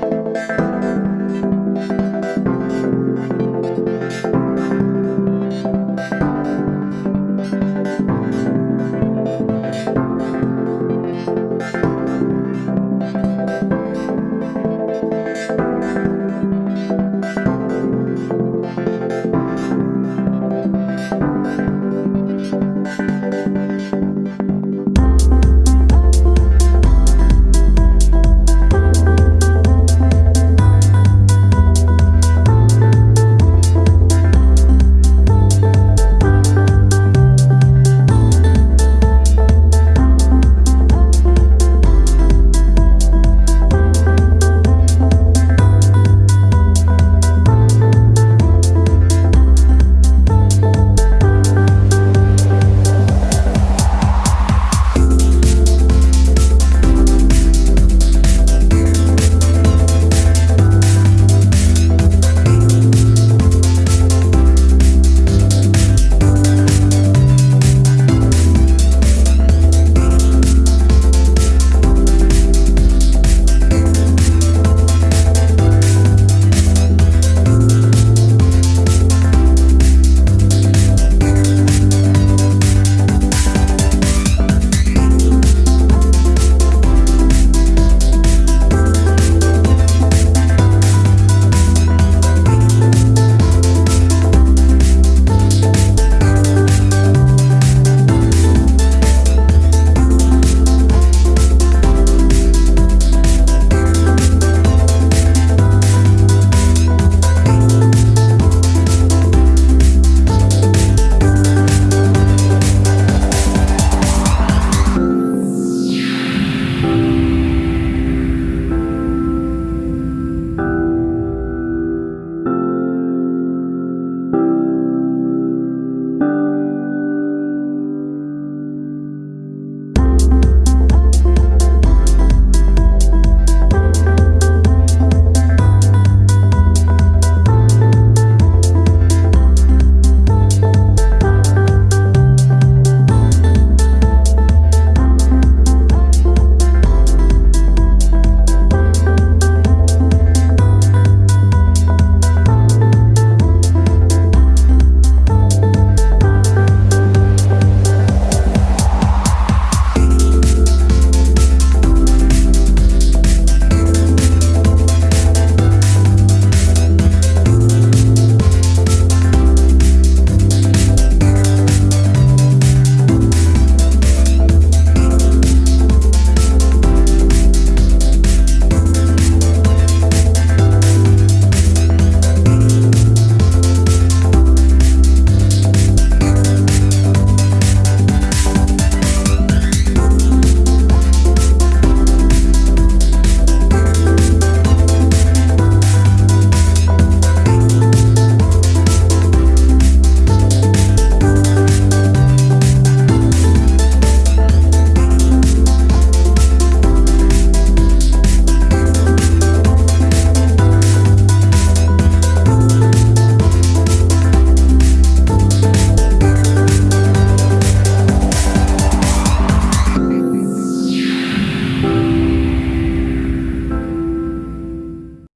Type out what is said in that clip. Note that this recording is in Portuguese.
Música